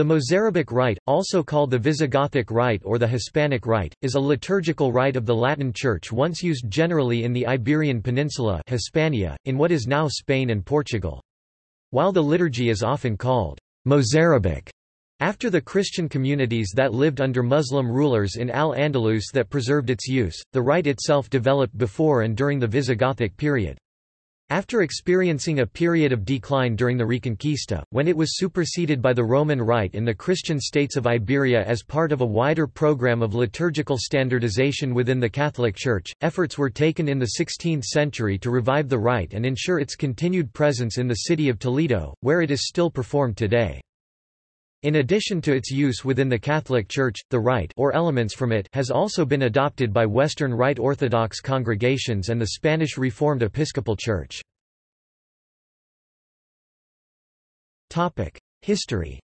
The Mozarabic rite, also called the Visigothic rite or the Hispanic rite, is a liturgical rite of the Latin Church once used generally in the Iberian Peninsula Hispania, in what is now Spain and Portugal. While the liturgy is often called Mozarabic, after the Christian communities that lived under Muslim rulers in Al-Andalus that preserved its use, the rite itself developed before and during the Visigothic period. After experiencing a period of decline during the Reconquista, when it was superseded by the Roman Rite in the Christian states of Iberia as part of a wider program of liturgical standardization within the Catholic Church, efforts were taken in the 16th century to revive the rite and ensure its continued presence in the city of Toledo, where it is still performed today. In addition to its use within the Catholic Church, the rite or elements from it has also been adopted by Western Rite Orthodox congregations and the Spanish Reformed Episcopal Church. History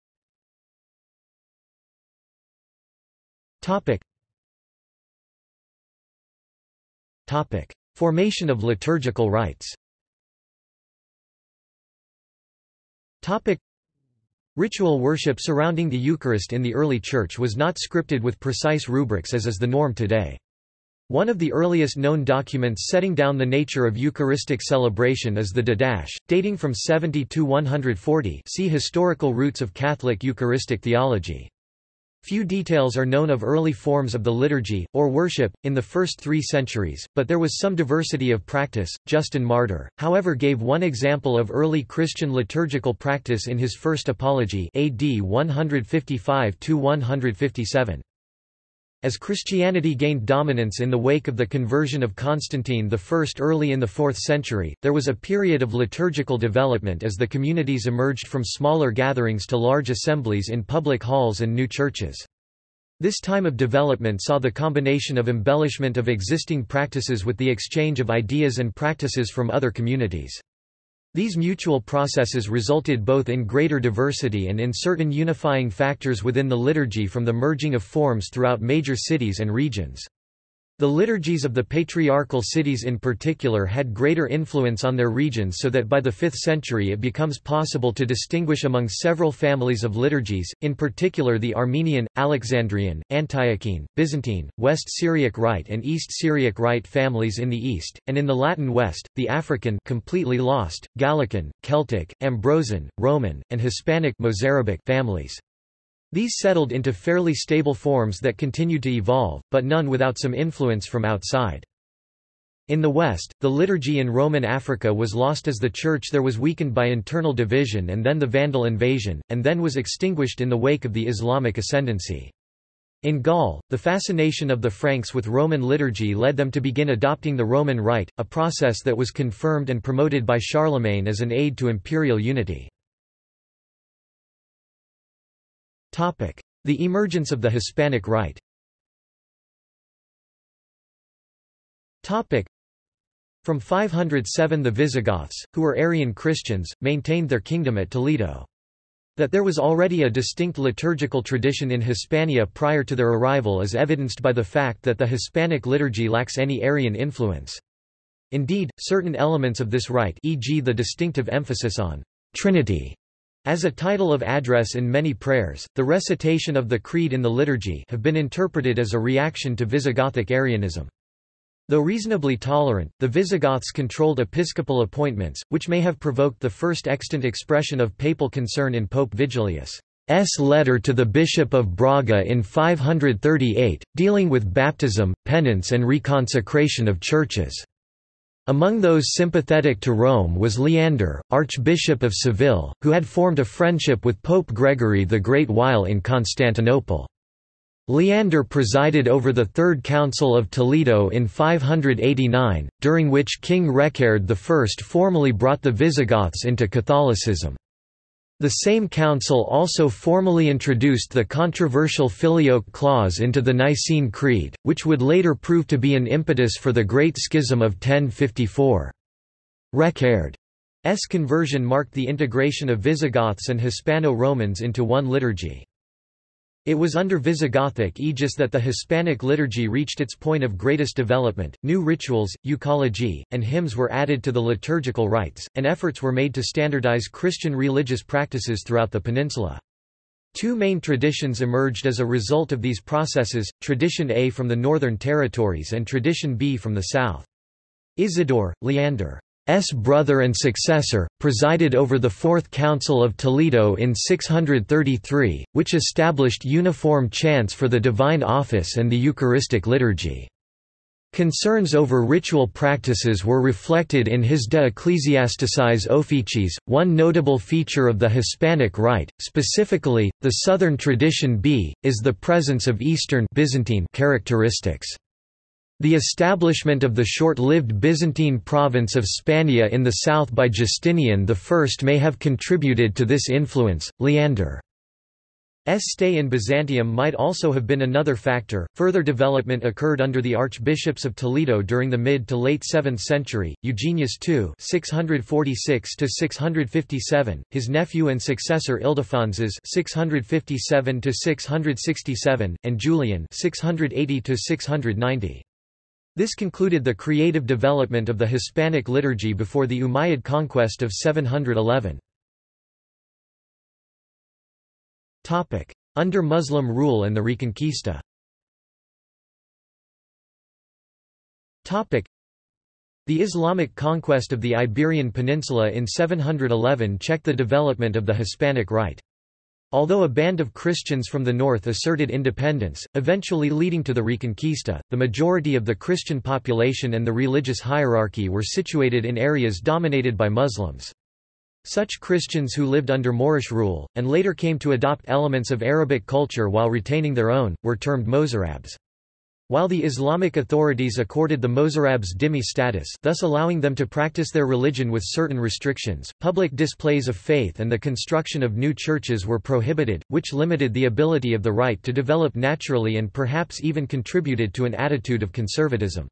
Formation of liturgical rites Ritual worship surrounding the Eucharist in the early Church was not scripted with precise rubrics as is the norm today. One of the earliest known documents setting down the nature of Eucharistic celebration is the Didache, dating from 70 to 140 see Historical roots of Catholic Eucharistic theology. Few details are known of early forms of the liturgy, or worship, in the first three centuries, but there was some diversity of practice. Justin Martyr, however gave one example of early Christian liturgical practice in his first Apology AD 155–157. As Christianity gained dominance in the wake of the conversion of Constantine I early in the 4th century, there was a period of liturgical development as the communities emerged from smaller gatherings to large assemblies in public halls and new churches. This time of development saw the combination of embellishment of existing practices with the exchange of ideas and practices from other communities. These mutual processes resulted both in greater diversity and in certain unifying factors within the liturgy from the merging of forms throughout major cities and regions. The liturgies of the patriarchal cities in particular had greater influence on their regions so that by the 5th century it becomes possible to distinguish among several families of liturgies, in particular the Armenian, Alexandrian, Antiochene, Byzantine, West Syriac Rite and East Syriac Rite families in the East, and in the Latin West, the African completely lost, Gallican, Celtic, Ambrosian, Roman, and Hispanic Mozarabic families. These settled into fairly stable forms that continued to evolve, but none without some influence from outside. In the West, the liturgy in Roman Africa was lost as the Church there was weakened by internal division and then the Vandal invasion, and then was extinguished in the wake of the Islamic ascendancy. In Gaul, the fascination of the Franks with Roman liturgy led them to begin adopting the Roman Rite, a process that was confirmed and promoted by Charlemagne as an aid to imperial unity. The emergence of the Hispanic Rite From 507 the Visigoths, who were Arian Christians, maintained their kingdom at Toledo. That there was already a distinct liturgical tradition in Hispania prior to their arrival is evidenced by the fact that the Hispanic liturgy lacks any Arian influence. Indeed, certain elements of this rite e.g. the distinctive emphasis on Trinity as a title of address in many prayers, the recitation of the Creed in the liturgy have been interpreted as a reaction to Visigothic Arianism. Though reasonably tolerant, the Visigoths controlled episcopal appointments, which may have provoked the first extant expression of papal concern in Pope Vigilius' letter to the Bishop of Braga in 538, dealing with baptism, penance and reconsecration of churches. Among those sympathetic to Rome was Leander, Archbishop of Seville, who had formed a friendship with Pope Gregory the Great while in Constantinople. Leander presided over the Third Council of Toledo in 589, during which King Reccared I formally brought the Visigoths into Catholicism. The same council also formally introduced the controversial Filioque clause into the Nicene Creed, which would later prove to be an impetus for the Great Schism of 1054. Reccared's conversion marked the integration of Visigoths and Hispano-Romans into one liturgy. It was under Visigothic aegis that the Hispanic liturgy reached its point of greatest development. New rituals, euchology, and hymns were added to the liturgical rites, and efforts were made to standardize Christian religious practices throughout the peninsula. Two main traditions emerged as a result of these processes, Tradition A from the Northern Territories and Tradition B from the South. Isidore, Leander's brother and successor, presided over the Fourth Council of Toledo in 633, which established uniform chants for the divine office and the Eucharistic liturgy. Concerns over ritual practices were reflected in his De Ecclesiasticis Officiis, one notable feature of the Hispanic Rite, specifically, the Southern tradition B, is the presence of Eastern Byzantine characteristics. The establishment of the short-lived Byzantine province of Spania in the south by Justinian I may have contributed to this influence. Leander stay in Byzantium might also have been another factor. Further development occurred under the archbishops of Toledo during the mid to late 7th century. Eugenius II (646 657), his nephew and successor Ildefonsus (657 667), and Julian (680 690). This concluded the creative development of the Hispanic liturgy before the Umayyad conquest of 711. Under Muslim rule and the Reconquista the Islamic conquest of the Iberian Peninsula in 711 checked the development of the Hispanic Rite. Although a band of Christians from the north asserted independence, eventually leading to the Reconquista, the majority of the Christian population and the religious hierarchy were situated in areas dominated by Muslims. Such Christians who lived under Moorish rule, and later came to adopt elements of Arabic culture while retaining their own, were termed Mozarabs. While the Islamic authorities accorded the Mozarabs dhimmi status thus allowing them to practice their religion with certain restrictions, public displays of faith and the construction of new churches were prohibited, which limited the ability of the Rite to develop naturally and perhaps even contributed to an attitude of conservatism.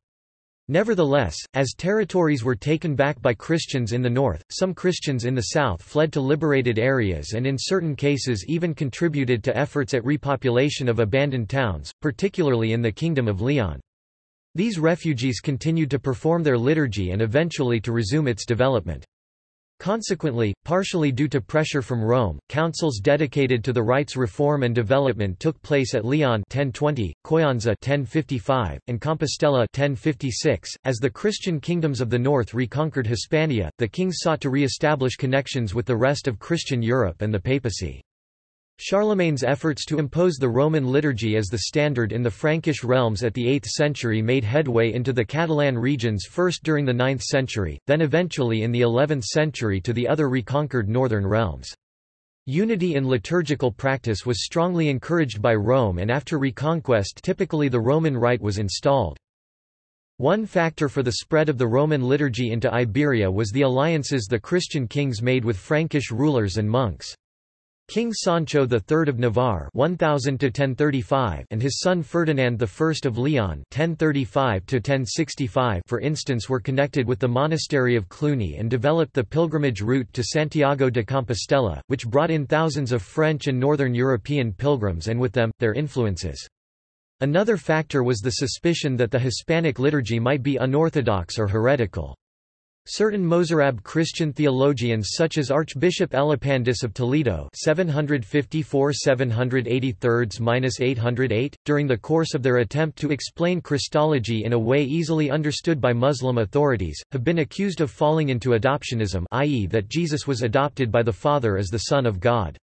Nevertheless, as territories were taken back by Christians in the north, some Christians in the south fled to liberated areas and in certain cases even contributed to efforts at repopulation of abandoned towns, particularly in the Kingdom of Leon. These refugees continued to perform their liturgy and eventually to resume its development. Consequently, partially due to pressure from Rome, councils dedicated to the rite's reform and development took place at Leon 1020, Coyenza 1055, and Compostela 1056. As the Christian kingdoms of the north reconquered Hispania, the kings sought to re-establish connections with the rest of Christian Europe and the papacy. Charlemagne's efforts to impose the Roman liturgy as the standard in the Frankish realms at the 8th century made headway into the Catalan regions first during the 9th century, then eventually in the 11th century to the other reconquered northern realms. Unity in liturgical practice was strongly encouraged by Rome and after reconquest typically the Roman Rite was installed. One factor for the spread of the Roman liturgy into Iberia was the alliances the Christian kings made with Frankish rulers and monks. King Sancho III of Navarre 1000 and his son Ferdinand I of Leon 1035 for instance were connected with the monastery of Cluny and developed the pilgrimage route to Santiago de Compostela, which brought in thousands of French and Northern European pilgrims and with them, their influences. Another factor was the suspicion that the Hispanic liturgy might be unorthodox or heretical. Certain Mozarab Christian theologians such as Archbishop Elipandus of Toledo 754–783–808, during the course of their attempt to explain Christology in a way easily understood by Muslim authorities, have been accused of falling into adoptionism i.e. that Jesus was adopted by the Father as the Son of God.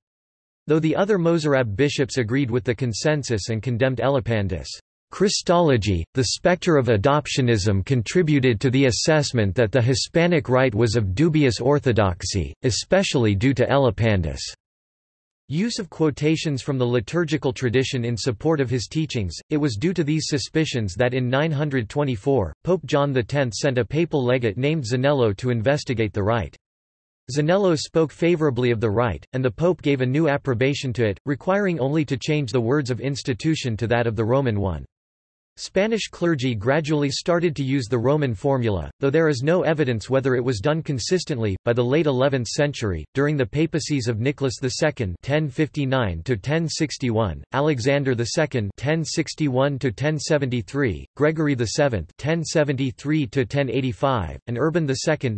Though the other Mozarab bishops agreed with the consensus and condemned Elipandus' Christology, the specter of adoptionism contributed to the assessment that the Hispanic Rite was of dubious orthodoxy, especially due to Elipandus' use of quotations from the liturgical tradition in support of his teachings. It was due to these suspicions that in 924, Pope John X sent a papal legate named Zanello to investigate the rite. Zanello spoke favorably of the rite, and the Pope gave a new approbation to it, requiring only to change the words of institution to that of the Roman one. Spanish clergy gradually started to use the Roman formula, though there is no evidence whether it was done consistently. By the late 11th century, during the papacies of Nicholas II (1059–1061), Alexander II (1061–1073), Gregory VII (1073–1085), and Urban II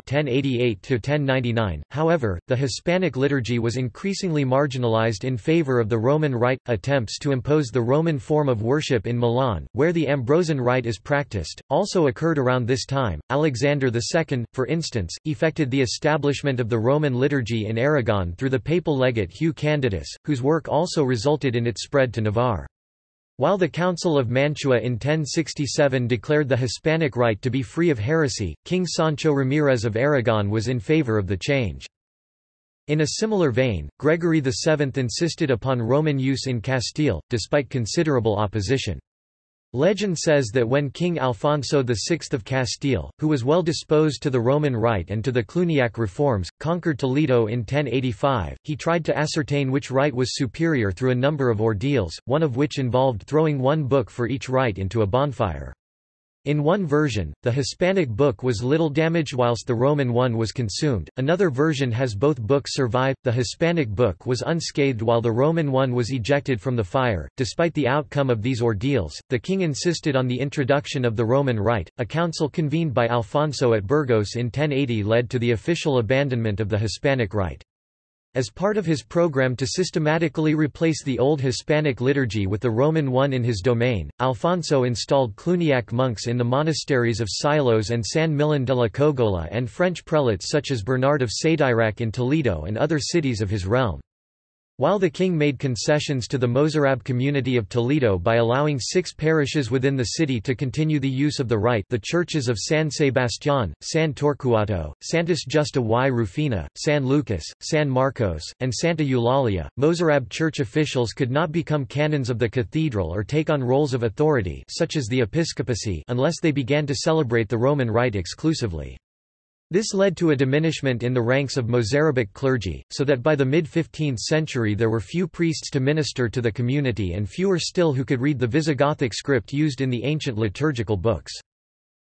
(1088–1099). However, the Hispanic liturgy was increasingly marginalized in favor of the Roman Rite. Attempts to impose the Roman form of worship in Milan, where the Ambrosian rite is practiced, also occurred around this time. Alexander II, for instance, effected the establishment of the Roman liturgy in Aragon through the papal legate Hugh Candidus, whose work also resulted in its spread to Navarre. While the Council of Mantua in 1067 declared the Hispanic rite to be free of heresy, King Sancho Ramirez of Aragon was in favor of the change. In a similar vein, Gregory VII insisted upon Roman use in Castile, despite considerable opposition. Legend says that when King Alfonso VI of Castile, who was well disposed to the Roman Rite and to the Cluniac reforms, conquered Toledo in 1085, he tried to ascertain which rite was superior through a number of ordeals, one of which involved throwing one book for each rite into a bonfire. In one version, the Hispanic book was little damaged whilst the Roman one was consumed, another version has both books survive, the Hispanic book was unscathed while the Roman one was ejected from the fire. Despite the outcome of these ordeals, the king insisted on the introduction of the Roman Rite. A council convened by Alfonso at Burgos in 1080 led to the official abandonment of the Hispanic Rite. As part of his program to systematically replace the old Hispanic liturgy with the Roman one in his domain, Alfonso installed Cluniac monks in the monasteries of Silos and San Millán de la Cogolla and French prelates such as Bernard of Sédirac in Toledo and other cities of his realm. While the king made concessions to the Mozarab community of Toledo by allowing six parishes within the city to continue the use of the rite the churches of San Sebastián, San Torcuato, Santas Justa y Rufina, San Lucas, San Marcos, and Santa Eulalia, Mozarab church officials could not become canons of the cathedral or take on roles of authority such as the episcopacy unless they began to celebrate the Roman rite exclusively. This led to a diminishment in the ranks of Mozarabic clergy, so that by the mid-15th century there were few priests to minister to the community and fewer still who could read the Visigothic script used in the ancient liturgical books.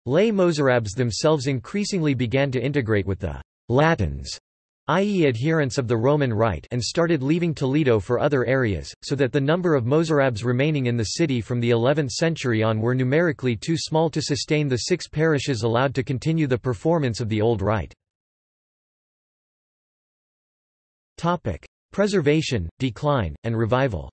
Lay Mozarabs themselves increasingly began to integrate with the Latins i.e. adherents of the Roman Rite and started leaving Toledo for other areas, so that the number of Mozarabs remaining in the city from the 11th century on were numerically too small to sustain the six parishes allowed to continue the performance of the old rite. Preservation, decline, and revival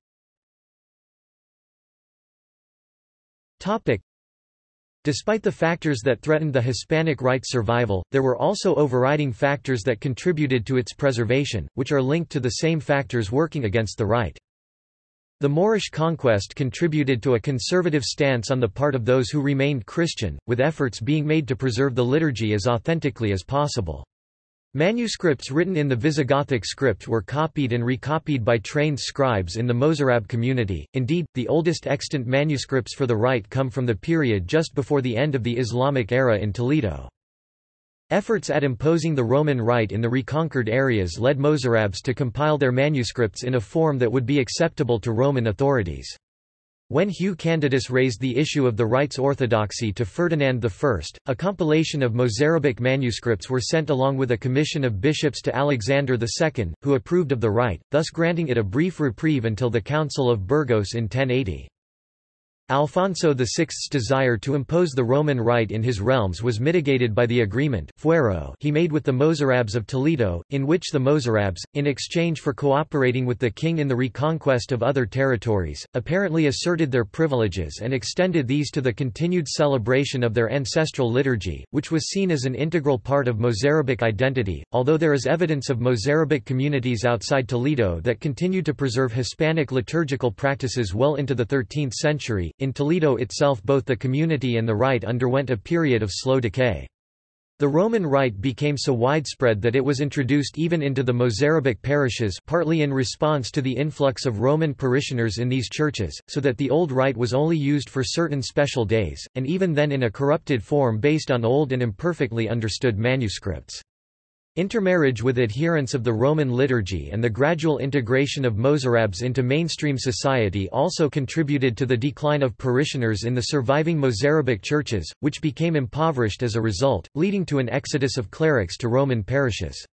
Despite the factors that threatened the Hispanic rite's survival, there were also overriding factors that contributed to its preservation, which are linked to the same factors working against the rite. The Moorish conquest contributed to a conservative stance on the part of those who remained Christian, with efforts being made to preserve the liturgy as authentically as possible. Manuscripts written in the Visigothic script were copied and recopied by trained scribes in the Mozarab community. Indeed, the oldest extant manuscripts for the rite come from the period just before the end of the Islamic era in Toledo. Efforts at imposing the Roman rite in the reconquered areas led Mozarabs to compile their manuscripts in a form that would be acceptable to Roman authorities. When Hugh Candidus raised the issue of the rite's orthodoxy to Ferdinand I, a compilation of Mozarabic manuscripts were sent along with a commission of bishops to Alexander II, who approved of the rite, thus granting it a brief reprieve until the Council of Burgos in 1080. Alfonso VI's desire to impose the Roman rite in his realms was mitigated by the agreement fuero he made with the Mozarabs of Toledo, in which the Mozarabs, in exchange for cooperating with the king in the reconquest of other territories, apparently asserted their privileges and extended these to the continued celebration of their ancestral liturgy, which was seen as an integral part of Mozarabic identity, although there is evidence of Mozarabic communities outside Toledo that continued to preserve Hispanic liturgical practices well into the 13th century. In Toledo itself both the community and the rite underwent a period of slow decay. The Roman rite became so widespread that it was introduced even into the Mozarabic parishes partly in response to the influx of Roman parishioners in these churches, so that the old rite was only used for certain special days, and even then in a corrupted form based on old and imperfectly understood manuscripts. Intermarriage with adherents of the Roman liturgy and the gradual integration of Mozarabs into mainstream society also contributed to the decline of parishioners in the surviving Mozarabic churches, which became impoverished as a result, leading to an exodus of clerics to Roman parishes.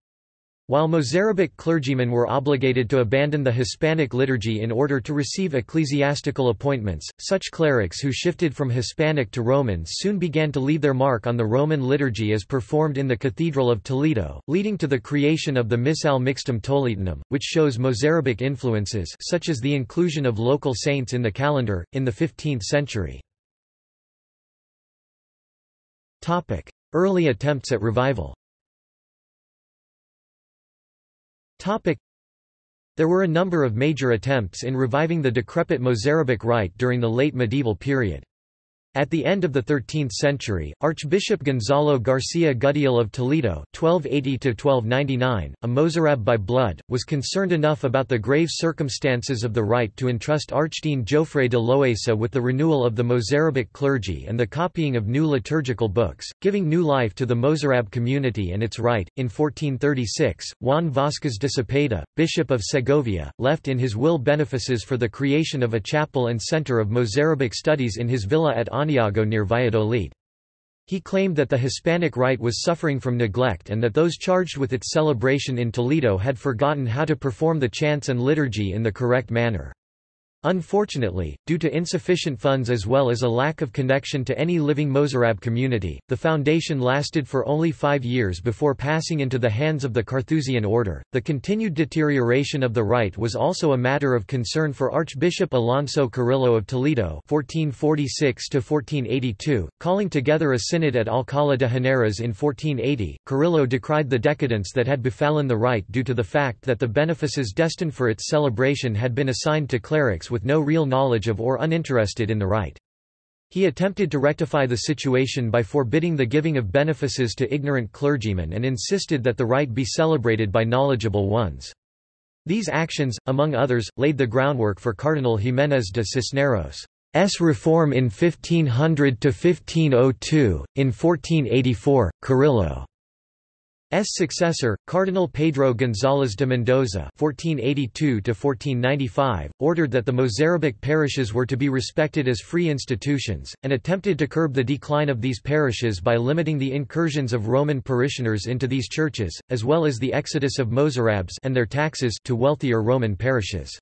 While Mozarabic clergymen were obligated to abandon the Hispanic liturgy in order to receive ecclesiastical appointments, such clerics who shifted from Hispanic to Roman soon began to leave their mark on the Roman liturgy as performed in the Cathedral of Toledo, leading to the creation of the Missale Mixtum Toletanum, which shows Mozarabic influences such as the inclusion of local saints in the calendar, in the 15th century. Early attempts at revival There were a number of major attempts in reviving the decrepit Mozarabic rite during the late medieval period. At the end of the 13th century, Archbishop Gonzalo García Gudiel of Toledo (1280–1299), a Mozarab by blood, was concerned enough about the grave circumstances of the rite to entrust Archdean Jofre de Loaisa with the renewal of the Mozarabic clergy and the copying of new liturgical books, giving new life to the Mozarab community and its rite. In 1436, Juan Vázquez de Cepeda, Bishop of Segovia, left in his will benefices for the creation of a chapel and center of Mozarabic studies in his villa at Near Valladolid. He claimed that the Hispanic rite was suffering from neglect and that those charged with its celebration in Toledo had forgotten how to perform the chants and liturgy in the correct manner. Unfortunately, due to insufficient funds as well as a lack of connection to any living Mozarab community, the foundation lasted for only five years before passing into the hands of the Carthusian order. The continued deterioration of the rite was also a matter of concern for Archbishop Alonso Carrillo of Toledo (1446–1482), calling together a synod at Alcalá de Henares in 1480. Carrillo decried the decadence that had befallen the rite due to the fact that the benefices destined for its celebration had been assigned to clerics with no real knowledge of or uninterested in the rite. He attempted to rectify the situation by forbidding the giving of benefices to ignorant clergymen and insisted that the rite be celebrated by knowledgeable ones. These actions, among others, laid the groundwork for Cardinal Jiménez de Cisneros' reform in 1500–1502. In 1484, Carrillo successor, Cardinal Pedro González de Mendoza (1482–1495), ordered that the Mozarabic parishes were to be respected as free institutions, and attempted to curb the decline of these parishes by limiting the incursions of Roman parishioners into these churches, as well as the exodus of Mozarabs and their taxes to wealthier Roman parishes.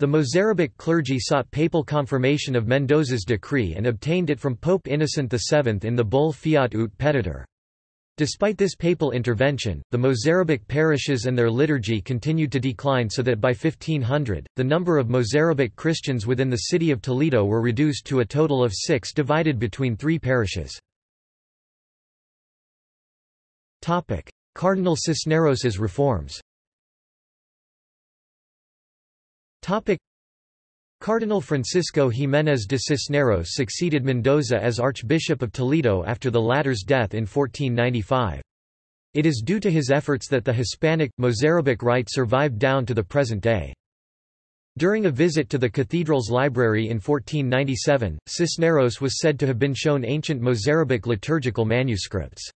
The Mozarabic clergy sought papal confirmation of Mendoza's decree and obtained it from Pope Innocent VII in the bull Fiat ut Petitur. Despite this papal intervention, the Mozarabic parishes and their liturgy continued to decline so that by 1500, the number of Mozarabic Christians within the city of Toledo were reduced to a total of six divided between three parishes. Cardinal Cisneros's reforms Cardinal Francisco Jiménez de Cisneros succeeded Mendoza as Archbishop of Toledo after the latter's death in 1495. It is due to his efforts that the Hispanic, Mozarabic rite survived down to the present day. During a visit to the cathedral's library in 1497, Cisneros was said to have been shown ancient Mozarabic liturgical manuscripts.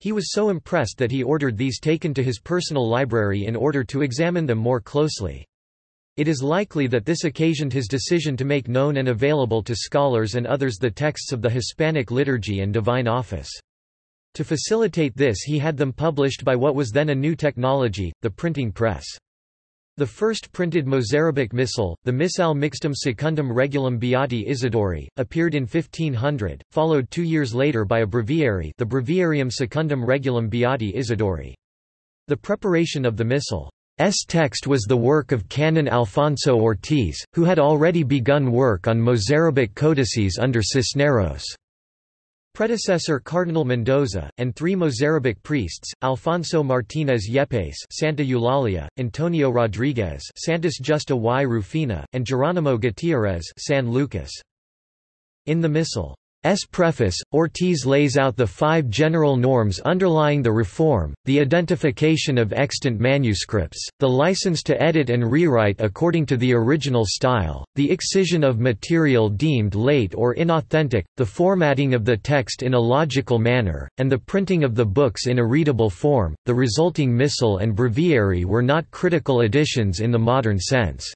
He was so impressed that he ordered these taken to his personal library in order to examine them more closely. It is likely that this occasioned his decision to make known and available to scholars and others the texts of the Hispanic liturgy and divine office. To facilitate this he had them published by what was then a new technology, the printing press. The first printed Mozarabic missal, the Missale Mixtum Secundum Regulam Beati Isidori, appeared in 1500, followed two years later by a breviary the Breviarium Secundum Regulam Beati Isidori. The preparation of the missal S text was the work of Canon Alfonso Ortiz, who had already begun work on Mozarabic codices under Cisneros' predecessor Cardinal Mendoza, and three Mozarabic priests, Alfonso Martínez Yepes Santa Eulalia, Antonio Rodríguez Santas Justa y Rufina, and Geronimo Gutiérrez San Lucas. In the Missal, S. preface, Ortiz lays out the five general norms underlying the reform, the identification of extant manuscripts, the license to edit and rewrite according to the original style, the excision of material deemed late or inauthentic, the formatting of the text in a logical manner, and the printing of the books in a readable form. The resulting missal and breviary were not critical additions in the modern sense.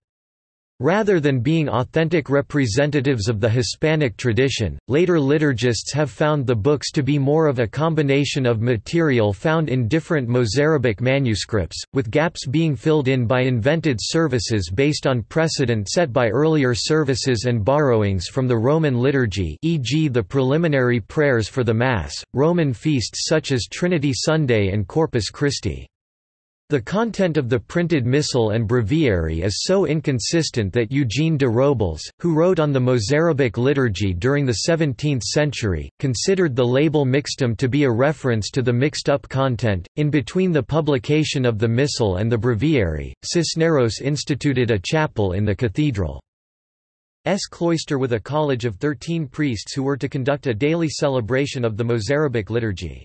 Rather than being authentic representatives of the Hispanic tradition, later liturgists have found the books to be more of a combination of material found in different Mozarabic manuscripts, with gaps being filled in by invented services based on precedent set by earlier services and borrowings from the Roman liturgy e.g. the preliminary prayers for the Mass, Roman feasts such as Trinity Sunday and Corpus Christi. The content of the printed missal and breviary is so inconsistent that Eugene de Robles, who wrote on the Mozarabic liturgy during the 17th century, considered the label mixtum to be a reference to the mixed-up content. In between the publication of the missal and the breviary, Cisneros instituted a chapel in the cathedral's cloister with a college of thirteen priests who were to conduct a daily celebration of the Mozarabic liturgy.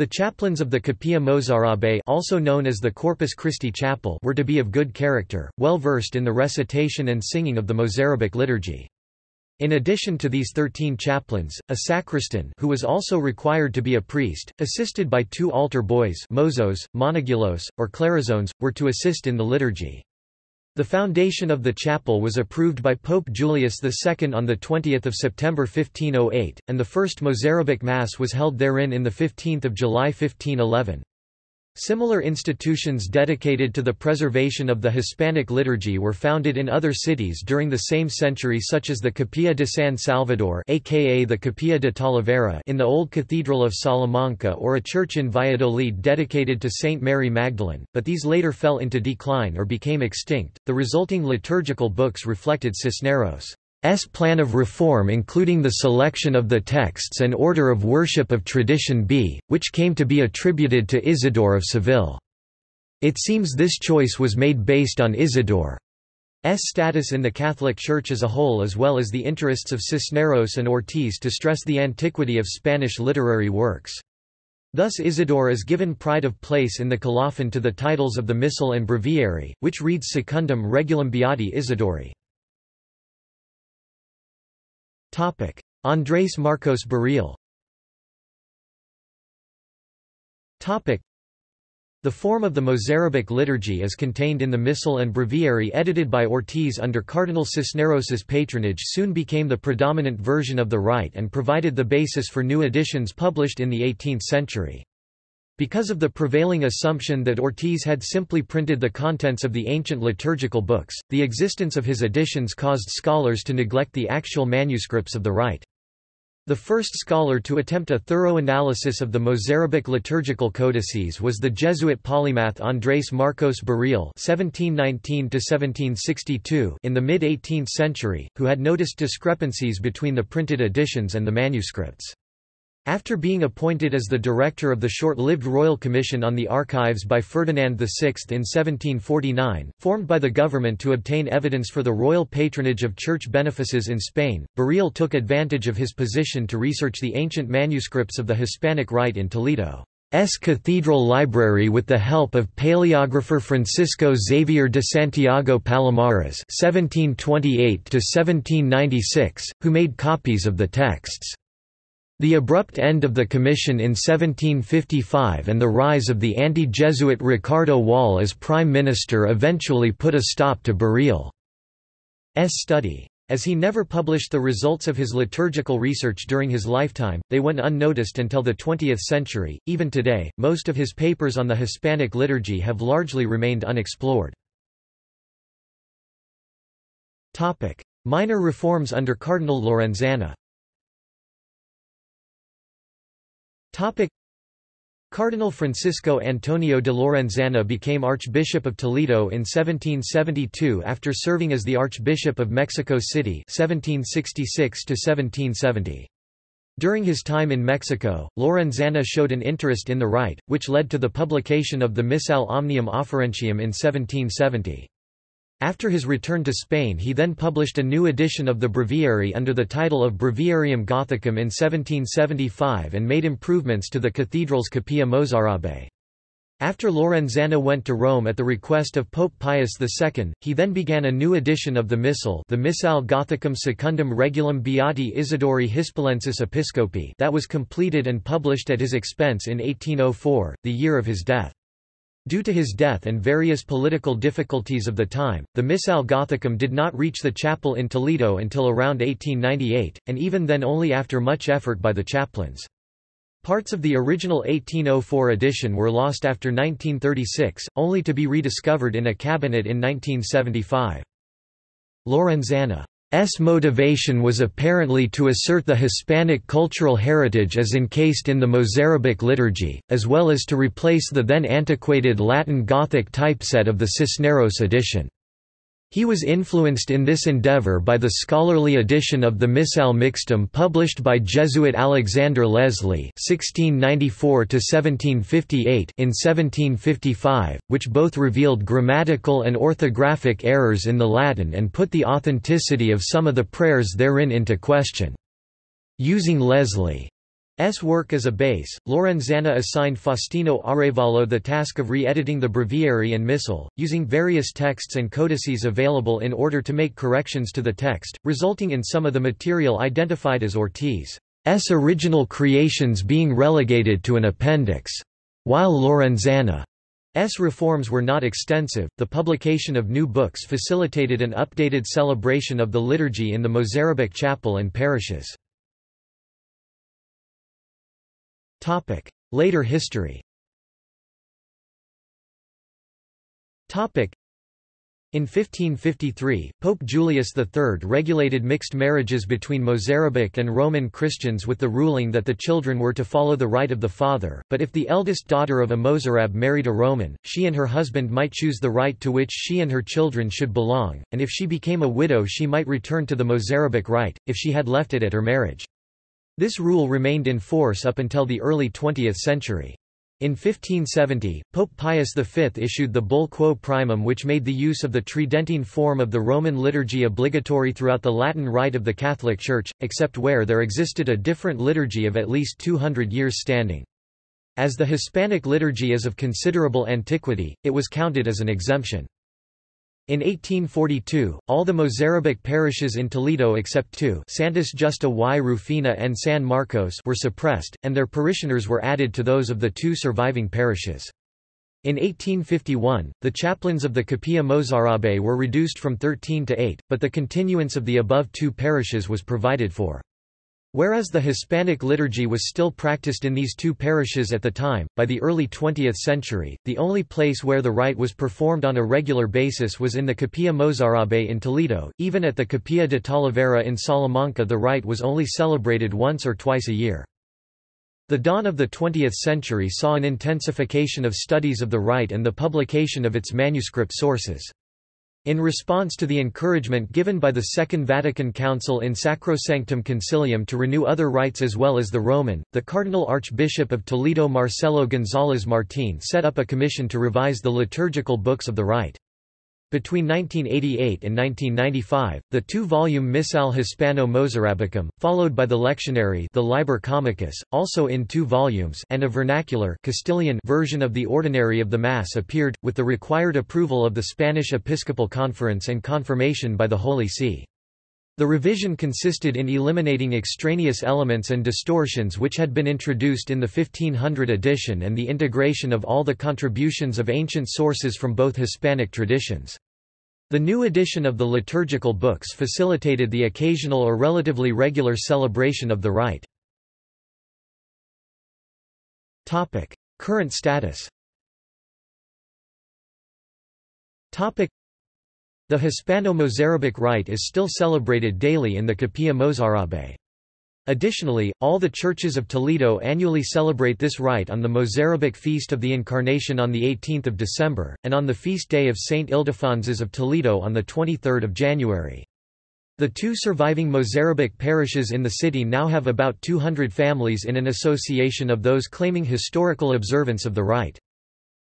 The chaplains of the Capilla Mozarabe also known as the Corpus Christi Chapel were to be of good character, well versed in the recitation and singing of the Mozarabic liturgy. In addition to these thirteen chaplains, a sacristan who was also required to be a priest, assisted by two altar boys mozos, monaguillos, or clerizones, were to assist in the liturgy. The foundation of the chapel was approved by Pope Julius II on 20 September 1508, and the first Mozarabic Mass was held therein in 15 July 1511. Similar institutions dedicated to the preservation of the Hispanic liturgy were founded in other cities during the same century such as the Capilla de San Salvador aka the Capilla de Talavera in the Old Cathedral of Salamanca or a church in Valladolid dedicated to Saint Mary Magdalene, but these later fell into decline or became extinct. The resulting liturgical books reflected Cisneros' S plan of reform including the selection of the texts and order of worship of tradition B, which came to be attributed to Isidore of Seville. It seems this choice was made based on Isidore's status in the Catholic Church as a whole as well as the interests of Cisneros and Ortiz to stress the antiquity of Spanish literary works. Thus Isidore is given pride of place in the colophon to the titles of the Missal and Breviary, which reads Secundum Regulam Beati Isidori. Andrés Marcos Burriel the form of the Mozarabic liturgy is contained in the Missal and Breviary edited by Ortiz under Cardinal Cisneros's patronage soon became the predominant version of the rite and provided the basis for new editions published in the 18th century. Because of the prevailing assumption that Ortiz had simply printed the contents of the ancient liturgical books, the existence of his editions caused scholars to neglect the actual manuscripts of the rite. The first scholar to attempt a thorough analysis of the Mozarabic liturgical codices was the Jesuit polymath Andrés Marcos (1719–1762) in the mid-18th century, who had noticed discrepancies between the printed editions and the manuscripts. After being appointed as the director of the short-lived Royal Commission on the Archives by Ferdinand VI in 1749, formed by the government to obtain evidence for the royal patronage of church benefices in Spain, Burriel took advantage of his position to research the ancient manuscripts of the Hispanic Rite in Toledo. S. Cathedral Library with the help of paleographer Francisco Xavier de Santiago Palomares (1728–1796), who made copies of the texts. The abrupt end of the commission in 1755 and the rise of the anti-Jesuit Ricardo Wall as prime minister eventually put a stop to Burriel's study. As he never published the results of his liturgical research during his lifetime, they went unnoticed until the 20th century. Even today, most of his papers on the Hispanic liturgy have largely remained unexplored. Topic: Minor reforms under Cardinal Lorenzana. Topic Cardinal Francisco Antonio de Lorenzana became Archbishop of Toledo in 1772 after serving as the Archbishop of Mexico City 1766 -1770. During his time in Mexico, Lorenzana showed an interest in the rite, which led to the publication of the Missal Omnium Offerentium in 1770. After his return to Spain he then published a new edition of the Breviary under the title of Breviarium Gothicum in 1775 and made improvements to the cathedral's Capilla Mozarabe. After Lorenzana went to Rome at the request of Pope Pius II, he then began a new edition of the Missal the Missale Gothicum Secundum Regulam Beati Isidori Hispalensis Episcopi that was completed and published at his expense in 1804, the year of his death. Due to his death and various political difficulties of the time, the Missal Gothicum did not reach the chapel in Toledo until around 1898, and even then only after much effort by the chaplains. Parts of the original 1804 edition were lost after 1936, only to be rediscovered in a cabinet in 1975. Lorenzana S motivation was apparently to assert the Hispanic cultural heritage as encased in the Mozarabic liturgy, as well as to replace the then antiquated Latin Gothic typeset of the Cisneros edition. He was influenced in this endeavor by the scholarly edition of the Missale Mixtum published by Jesuit Alexander Leslie (1694–1758) in 1755, which both revealed grammatical and orthographic errors in the Latin and put the authenticity of some of the prayers therein into question. Using Leslie S work as a base, Lorenzana assigned Faustino Arevalo the task of re-editing the breviary and missal, using various texts and codices available in order to make corrections to the text, resulting in some of the material identified as Ortiz's original creations being relegated to an appendix. While Lorenzana's reforms were not extensive, the publication of new books facilitated an updated celebration of the liturgy in the Mozarabic chapel and parishes. Topic: Later history. Topic: in 1553, Pope Julius III regulated mixed marriages between Mozarabic and Roman Christians with the ruling that the children were to follow the rite of the father, but if the eldest daughter of a Mozarab married a Roman, she and her husband might choose the rite to which she and her children should belong, and if she became a widow she might return to the Mozarabic rite, if she had left it at her marriage. This rule remained in force up until the early 20th century. In 1570, Pope Pius V issued the Bull Quo Primum which made the use of the Tridentine form of the Roman liturgy obligatory throughout the Latin Rite of the Catholic Church, except where there existed a different liturgy of at least 200 years standing. As the Hispanic liturgy is of considerable antiquity, it was counted as an exemption. In 1842, all the Mozarabic parishes in Toledo except two Santas Justa y Rufina and San Marcos were suppressed, and their parishioners were added to those of the two surviving parishes. In 1851, the chaplains of the Capilla Mozarabe were reduced from 13 to 8, but the continuance of the above two parishes was provided for. Whereas the Hispanic liturgy was still practiced in these two parishes at the time, by the early 20th century, the only place where the rite was performed on a regular basis was in the Capilla Mozarabe in Toledo. Even at the Capilla de Talavera in Salamanca the rite was only celebrated once or twice a year. The dawn of the 20th century saw an intensification of studies of the rite and the publication of its manuscript sources. In response to the encouragement given by the Second Vatican Council in Sacrosanctum Concilium to renew other rites as well as the Roman, the Cardinal Archbishop of Toledo Marcelo González Martín set up a commission to revise the liturgical books of the rite. Between 1988 and 1995, the two-volume Missal Hispano-Mozarabicum, followed by the lectionary the Liber Comicus, also in two volumes and a vernacular Castilian version of the Ordinary of the Mass appeared, with the required approval of the Spanish Episcopal Conference and confirmation by the Holy See. The revision consisted in eliminating extraneous elements and distortions which had been introduced in the 1500 edition and the integration of all the contributions of ancient sources from both Hispanic traditions. The new edition of the liturgical books facilitated the occasional or relatively regular celebration of the rite. Current status the Hispano-Mozarabic rite is still celebrated daily in the Capilla Mozarabe. Additionally, all the churches of Toledo annually celebrate this rite on the Mozarabic Feast of the Incarnation on 18 December, and on the feast day of Saint Ildefonsus of Toledo on 23 January. The two surviving Mozarabic parishes in the city now have about 200 families in an association of those claiming historical observance of the rite.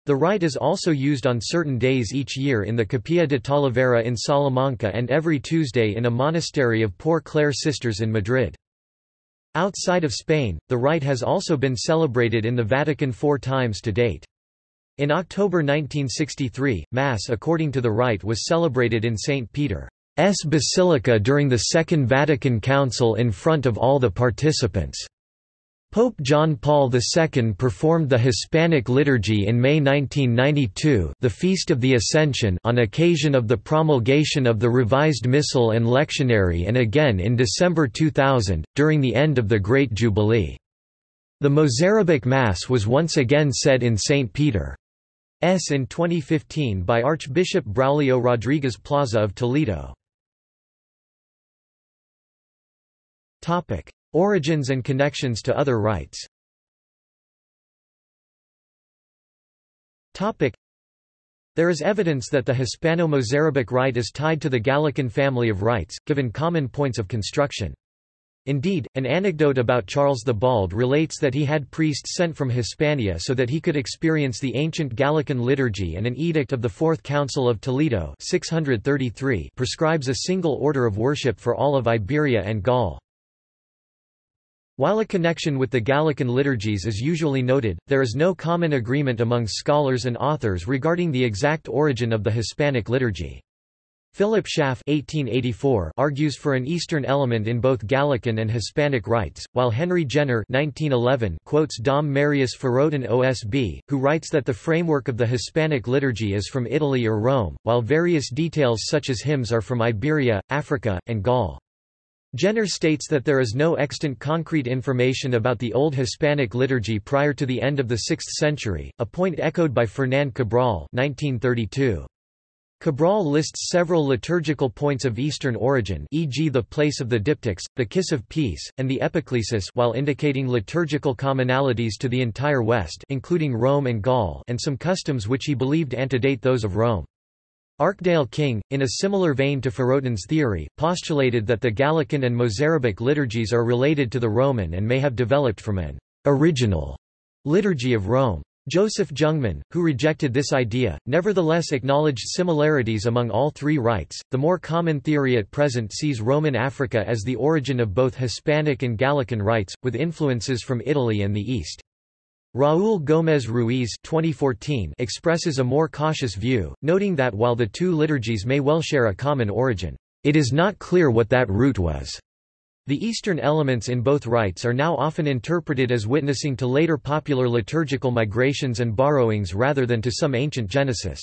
The rite is also used on certain days each year in the Capilla de Talavera in Salamanca and every Tuesday in a monastery of Poor Clare Sisters in Madrid. Outside of Spain, the rite has also been celebrated in the Vatican four times to date. In October 1963, Mass according to the rite was celebrated in St. Peter's Basilica during the Second Vatican Council in front of all the participants. Pope John Paul II performed the Hispanic liturgy in May 1992 the Feast of the Ascension on occasion of the promulgation of the revised Missal and Lectionary and again in December 2000, during the end of the Great Jubilee. The Mozarabic Mass was once again said in St. Peter's in 2015 by Archbishop Braulio Rodriguez Plaza of Toledo. Origins and connections to other rites There is evidence that the Hispano-Mozarabic rite is tied to the Gallican family of rites, given common points of construction. Indeed, an anecdote about Charles the Bald relates that he had priests sent from Hispania so that he could experience the ancient Gallican liturgy and an edict of the Fourth Council of Toledo 633 prescribes a single order of worship for all of Iberia and Gaul. While a connection with the Gallican liturgies is usually noted, there is no common agreement among scholars and authors regarding the exact origin of the Hispanic liturgy. Philip Schaff (1884) argues for an Eastern element in both Gallican and Hispanic rites, while Henry Jenner (1911) quotes Dom Marius Férotin OSB, who writes that the framework of the Hispanic liturgy is from Italy or Rome, while various details such as hymns are from Iberia, Africa, and Gaul. Jenner states that there is no extant concrete information about the Old Hispanic liturgy prior to the end of the 6th century, a point echoed by Fernand Cabrol 1932. Cabrol lists several liturgical points of Eastern origin e.g. the place of the diptychs, the kiss of peace, and the epiclesis while indicating liturgical commonalities to the entire West including Rome and Gaul and some customs which he believed antedate those of Rome. Archdale King, in a similar vein to Férotin's theory, postulated that the Gallican and Mozarabic liturgies are related to the Roman and may have developed from an original liturgy of Rome. Joseph Jungmann, who rejected this idea, nevertheless acknowledged similarities among all three rites. The more common theory at present sees Roman Africa as the origin of both Hispanic and Gallican rites, with influences from Italy and the East. Raúl Gómez Ruiz 2014 expresses a more cautious view, noting that while the two liturgies may well share a common origin, it is not clear what that root was. The Eastern elements in both rites are now often interpreted as witnessing to later popular liturgical migrations and borrowings rather than to some ancient genesis.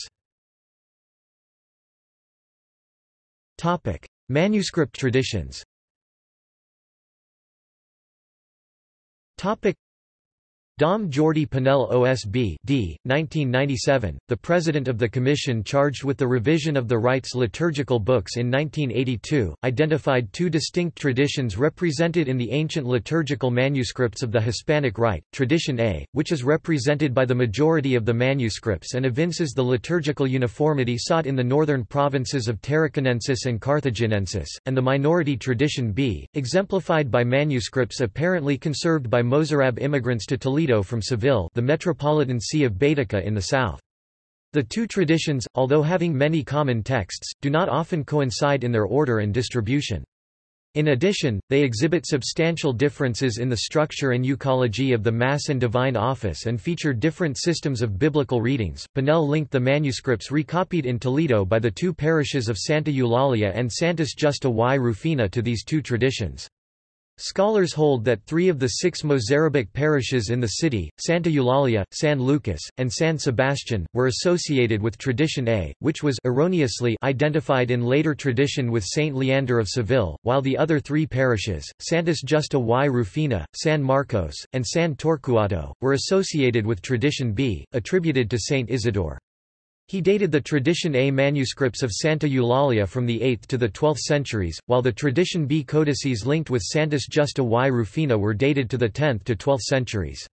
Manuscript traditions Dom Jordi Pinell OSB d. 1997, the president of the commission charged with the revision of the rites liturgical books in 1982, identified two distinct traditions represented in the ancient liturgical manuscripts of the Hispanic Rite, Tradition A, which is represented by the majority of the manuscripts and evinces the liturgical uniformity sought in the northern provinces of Tarraconensis and Carthaginensis, and the minority Tradition B, exemplified by manuscripts apparently conserved by Mozarab immigrants to Toledo from Seville the metropolitan see of Baetica in the south. The two traditions, although having many common texts, do not often coincide in their order and distribution. In addition, they exhibit substantial differences in the structure and euchology of the Mass and Divine Office and feature different systems of biblical readings. Pinell linked the manuscripts recopied in Toledo by the two parishes of Santa Eulalia and Santas Justa y Rufina to these two traditions. Scholars hold that three of the six Mozarabic parishes in the city, Santa Eulalia, San Lucas, and San Sebastian, were associated with Tradition A, which was erroneously identified in later tradition with Saint Leander of Seville, while the other three parishes, Santas Justa y Rufina, San Marcos, and San Torcuato, were associated with Tradition B, attributed to Saint Isidore. He dated the Tradition A manuscripts of Santa Eulalia from the 8th to the 12th centuries, while the Tradition B codices linked with Santas Justa y Rufina were dated to the 10th to 12th centuries.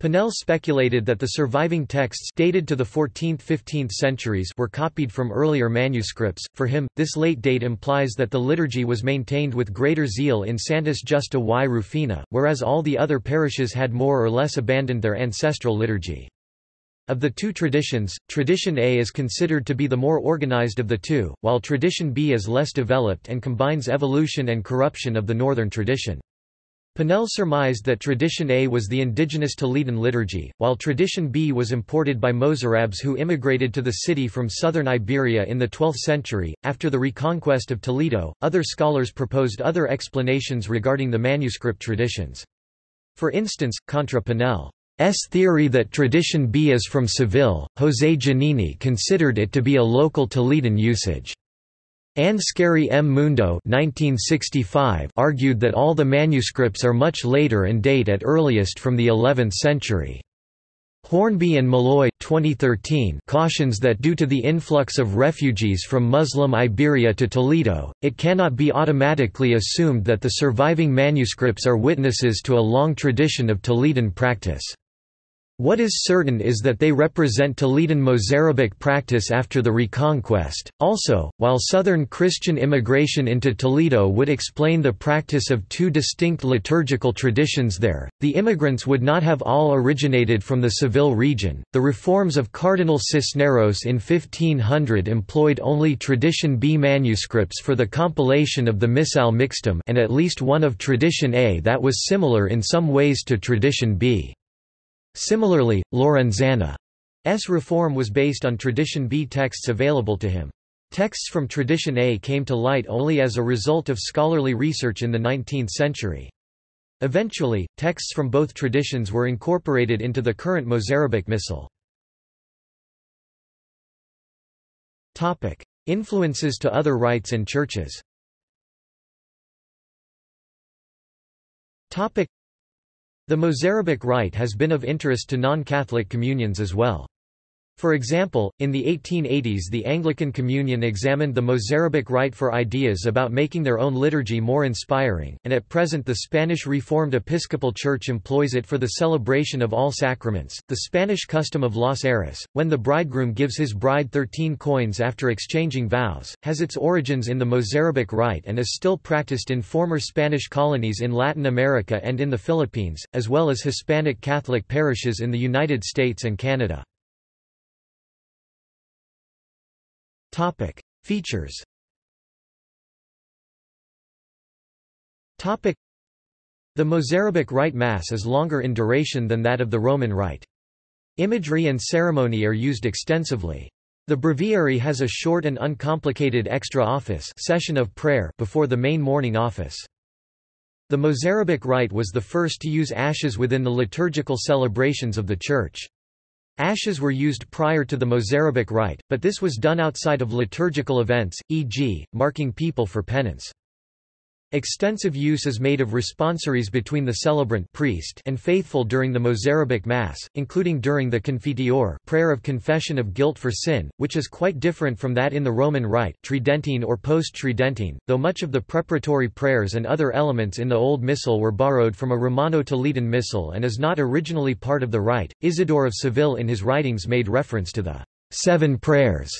Pinell speculated that the surviving texts dated to the 14th–15th centuries were copied from earlier manuscripts. For him, this late date implies that the liturgy was maintained with greater zeal in Santas Justa y Rufina, whereas all the other parishes had more or less abandoned their ancestral liturgy. Of the two traditions, Tradition A is considered to be the more organized of the two, while Tradition B is less developed and combines evolution and corruption of the northern tradition. Pinell surmised that Tradition A was the indigenous Toledan liturgy, while Tradition B was imported by Mozarabs who immigrated to the city from southern Iberia in the 12th century. After the reconquest of Toledo, other scholars proposed other explanations regarding the manuscript traditions. For instance, contra Pinell S theory that tradition B is from Seville, José Janini considered it to be a local Toledan usage. Anscari M. Mundo 1965 argued that all the manuscripts are much later and date at earliest from the 11th century. Hornby and Maloy 2013 cautions that due to the influx of refugees from Muslim Iberia to Toledo, it cannot be automatically assumed that the surviving manuscripts are witnesses to a long tradition of Toledan practice. What is certain is that they represent Toledan Mozarabic practice after the Reconquest. Also, while southern Christian immigration into Toledo would explain the practice of two distinct liturgical traditions there, the immigrants would not have all originated from the Seville region. The reforms of Cardinal Cisneros in 1500 employed only Tradition B manuscripts for the compilation of the Missal Mixtum and at least one of Tradition A that was similar in some ways to Tradition B. Similarly, Lorenzana's reform was based on Tradition B texts available to him. Texts from Tradition A came to light only as a result of scholarly research in the 19th century. Eventually, texts from both traditions were incorporated into the current Mozarabic Missal. Influences to other rites and churches the Mozarabic rite has been of interest to non-Catholic communions as well. For example, in the 1880s the Anglican Communion examined the Mozarabic rite for ideas about making their own liturgy more inspiring, and at present the Spanish Reformed Episcopal Church employs it for the celebration of all sacraments. The Spanish custom of los heres, when the bridegroom gives his bride thirteen coins after exchanging vows, has its origins in the Mozarabic rite and is still practiced in former Spanish colonies in Latin America and in the Philippines, as well as Hispanic Catholic parishes in the United States and Canada. Topic: Features. Topic: The Mozarabic Rite Mass is longer in duration than that of the Roman Rite. Imagery and ceremony are used extensively. The breviary has a short and uncomplicated extra office session of prayer before the main morning office. The Mozarabic rite was the first to use ashes within the liturgical celebrations of the Church. Ashes were used prior to the Mozarabic rite, but this was done outside of liturgical events, e.g., marking people for penance. Extensive use is made of responsories between the celebrant priest and faithful during the Mozarabic Mass, including during the Confiteor prayer of confession of guilt for sin, which is quite different from that in the Roman Rite Tridentine or post-Tridentine, though much of the preparatory prayers and other elements in the Old Missal were borrowed from a Romano-Toledan Missal and is not originally part of the rite. Isidore of Seville in his writings made reference to the seven prayers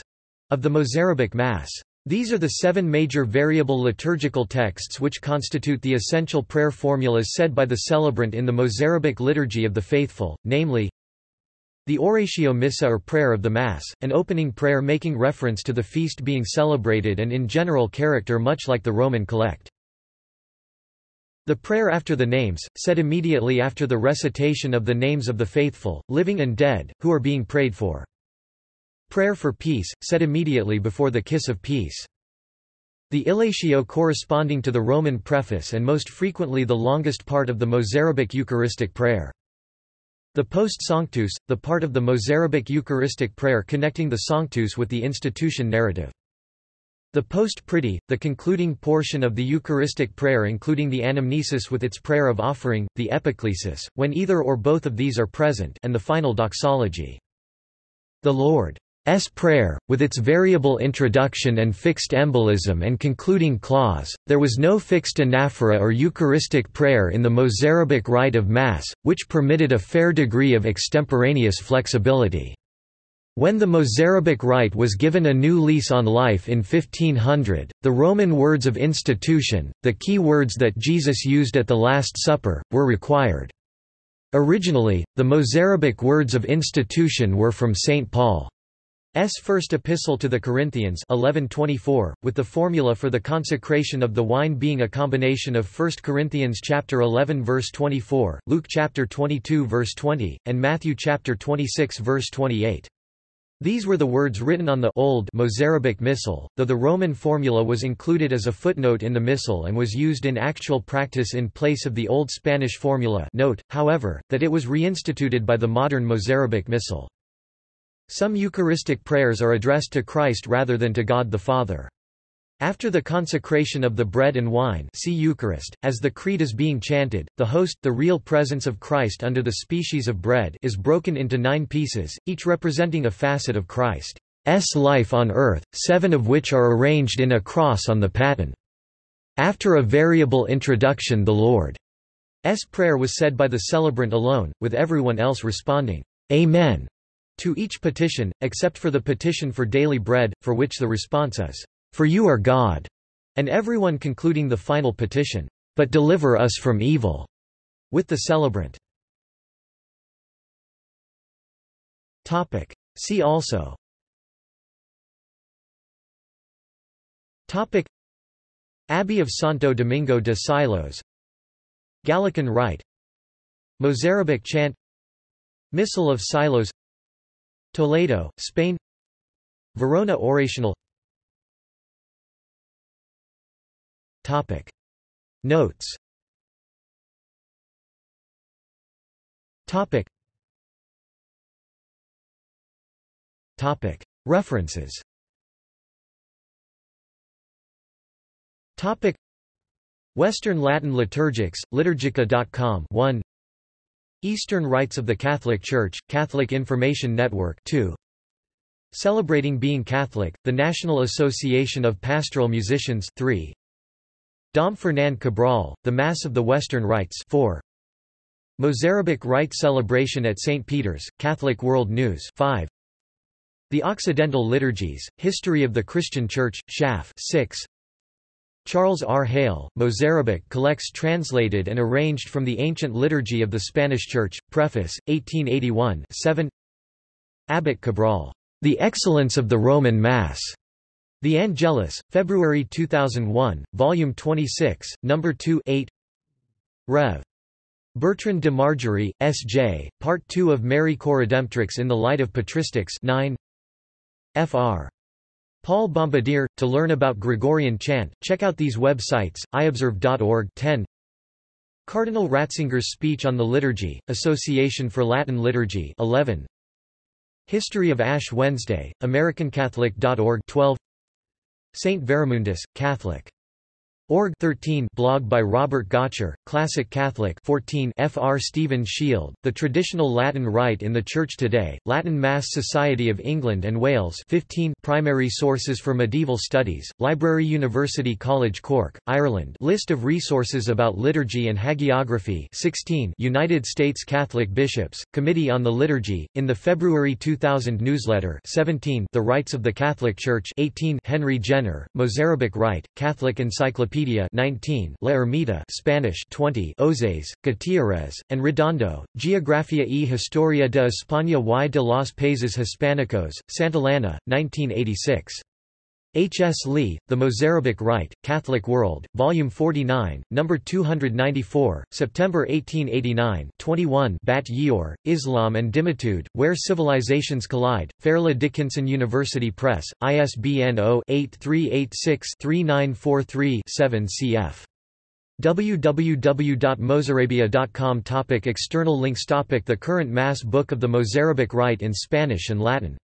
of the Mozarabic Mass. These are the seven major variable liturgical texts which constitute the essential prayer formulas said by the celebrant in the Mozarabic liturgy of the faithful, namely, the Oratio Missa or prayer of the Mass, an opening prayer making reference to the feast being celebrated and in general character much like the Roman Collect. The prayer after the names, said immediately after the recitation of the names of the faithful, living and dead, who are being prayed for. Prayer for peace, said immediately before the kiss of peace. The Illatio corresponding to the Roman preface and most frequently the longest part of the Mozarabic Eucharistic prayer. The Post Sanctus, the part of the Mozarabic Eucharistic prayer connecting the Sanctus with the institution narrative. The Post Pridie, the concluding portion of the Eucharistic prayer including the anamnesis with its prayer of offering, the epiclesis, when either or both of these are present and the final doxology. The Lord S prayer, with its variable introduction and fixed embolism and concluding clause, there was no fixed anaphora or Eucharistic prayer in the Mozarabic rite of Mass, which permitted a fair degree of extemporaneous flexibility. When the Mozarabic rite was given a new lease on life in 1500, the Roman words of institution, the key words that Jesus used at the Last Supper, were required. Originally, the Mozarabic words of institution were from St. Paul. S. first epistle to the Corinthians 1124, with the formula for the consecration of the wine being a combination of 1 Corinthians chapter 11 verse 24, Luke chapter 22 verse 20, and Matthew chapter 26 verse 28. These were the words written on the Old Mozarabic Missal, though the Roman formula was included as a footnote in the Missal and was used in actual practice in place of the Old Spanish formula note, however, that it was reinstituted by the modern Mozarabic Missal. Some Eucharistic prayers are addressed to Christ rather than to God the Father. After the consecration of the bread and wine see Eucharist, as the Creed is being chanted, the host the real presence of Christ under the species of bread is broken into nine pieces, each representing a facet of Christ's life on earth, seven of which are arranged in a cross on the paten. After a variable introduction the Lord's Prayer was said by the celebrant alone, with everyone else responding, Amen to each petition, except for the petition for daily bread, for which the response is, For you are God, and everyone concluding the final petition, But deliver us from evil, with the celebrant. See also. Topic. Abbey of Santo Domingo de Silos. Gallican Rite. Mozarabic chant. Missal of Silos Toledo, Spain. Verona Orational. Topic. Notes. Topic. Topic. References. Topic. Western Latin Liturgics, liturgica.com 1 Eastern Rites of the Catholic Church, Catholic Information Network 2. Celebrating Being Catholic, the National Association of Pastoral Musicians 3. Dom Fernand Cabrol, The Mass of the Western Rites 4. Mozarabic Rite Celebration at St. Peter's, Catholic World News 5. The Occidental Liturgies, History of the Christian Church, Schaff 6. Charles R. Hale, Mozarabic collects translated and arranged from the ancient liturgy of the Spanish Church, Preface, 1881 7 Abbot Cabrol, The Excellence of the Roman Mass. The Angelus, February 2001, Volume 26, No. 2 8 Rev. Bertrand de Margerie, S.J., Part 2 of Mary Coredemptrix in the Light of Patristics 9 Fr. Paul Bombardier. To learn about Gregorian chant, check out these websites, iobserve.org 10. Cardinal Ratzinger's Speech on the Liturgy, Association for Latin Liturgy 11. History of Ash Wednesday, AmericanCatholic.org 12. Saint Veramundus, Catholic Org 13 blog by Robert Gotcher, Classic Catholic 14 Fr. Stephen Shield, The Traditional Latin Rite in the Church Today, Latin Mass Society of England and Wales 15 Primary Sources for Medieval Studies, Library University College Cork, Ireland List of resources about liturgy and hagiography 16 United States Catholic Bishops, Committee on the Liturgy, in the February 2000 newsletter 17 The Rites of the Catholic Church 18 Henry Jenner, Mozarabic Rite, Catholic Encyclopedia Wikipedia 19, La Ermita Spanish 20, Ozaes, Gutierrez, and Redondo, Geografía y Historia de España y de los Países Hispánicos, Santillana, 1986. H. S. Lee, The Mozarabic Rite, Catholic World, Volume 49, No. 294, September 1889 21 Bat Ye'or, Islam and Dhimmitude, Where Civilizations Collide, Fairleigh Dickinson University Press, ISBN 0-8386-3943-7 cf. www.mozarabia.com Topic External links Topic The current Mass Book of the Mozarabic Rite in Spanish and Latin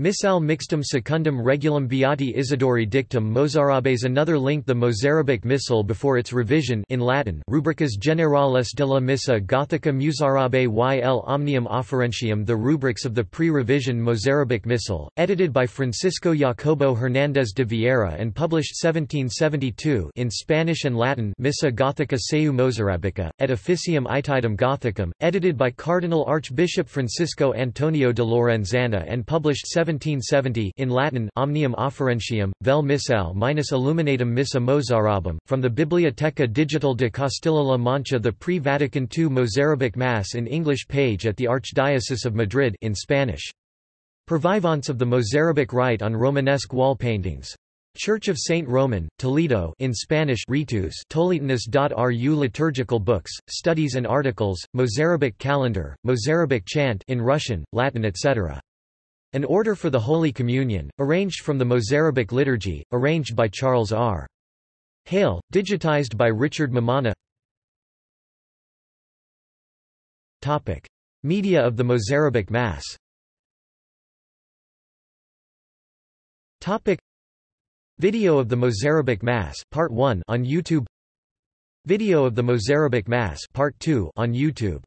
Missal mixtum secundum regulam Beati Isidori dictum Mozarabes Another link The Mozarabic Missal before its revision in Latin Rubricas Generales de la Missa Gothica Muzarabe y el Omnium Offerentium The rubrics of the pre-revision Mozarabic Missal, edited by Francisco Jacobo Hernández de Vieira and published 1772 in Spanish and Latin Missa Gothica seu Mozarabica, et Officium itidem Gothicum, edited by Cardinal Archbishop Francisco Antonio de Lorenzana and published 1770 in Latin Omnium Offerentium, vel missale minus illuminatum missa Mozarabum, from the Biblioteca Digital de Castilla-La Mancha the pre-Vatican II Mozarabic Mass in English page at the Archdiocese of Madrid in Spanish. Purvivance of the Mozarabic rite on Romanesque wall paintings. Church of Saint Roman, Toledo in Spanish Ritus Toletanis.ru Liturgical books, studies and articles, Mozarabic calendar, Mozarabic chant in Russian, Latin etc. An order for the Holy Communion, arranged from the Mozarabic liturgy, arranged by Charles R. Hale, digitized by Richard Mammana Topic. Media of the Mozarabic Mass Topic. Video of the Mozarabic Mass Part 1 on YouTube Video of the Mozarabic Mass Part 2 on YouTube